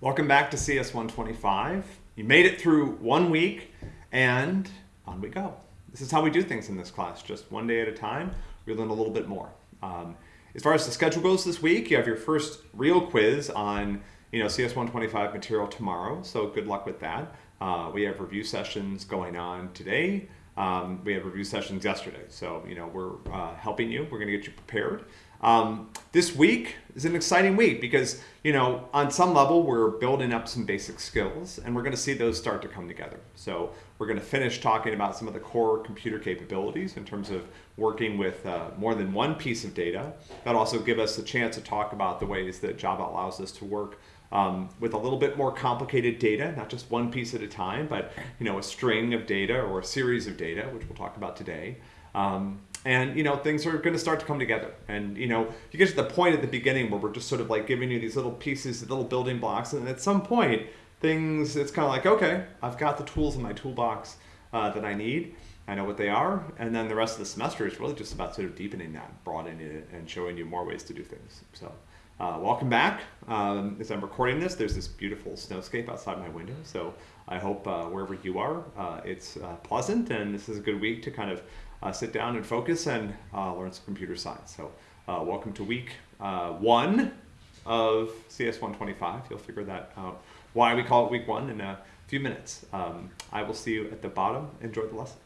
Welcome back to CS 125. You made it through one week, and on we go. This is how we do things in this class, just one day at a time. We learn a little bit more. Um, as far as the schedule goes this week, you have your first real quiz on you know CS 125 material tomorrow, so good luck with that. Uh, we have review sessions going on today. Um, we had review sessions yesterday, so you know we're uh, helping you. We're going to get you prepared. Um, this week is an exciting week because you know on some level we're building up some basic skills, and we're going to see those start to come together. So we're going to finish talking about some of the core computer capabilities in terms of working with uh, more than one piece of data. That also give us a chance to talk about the ways that Java allows us to work um, with a little bit more complicated data, not just one piece at a time, but you know a string of data or a series of data, which we'll talk about today. Um, and you know things are going to start to come together. And you know you get to the point at the beginning where we're just sort of like giving you these little pieces little building blocks and at some point things it's kind of like okay i've got the tools in my toolbox uh, that i need. I know what they are. And then the rest of the semester is really just about sort of deepening that broadening it and showing you more ways to do things. So uh, welcome back. Um, as I'm recording this, there's this beautiful snowscape outside my window. So I hope uh, wherever you are, uh, it's uh, pleasant and this is a good week to kind of uh, sit down and focus and uh, learn some computer science. So welcome to week one of CS 125. You'll figure that out why we call it week one in a few minutes. Um, I will see you at the bottom. Enjoy the lesson.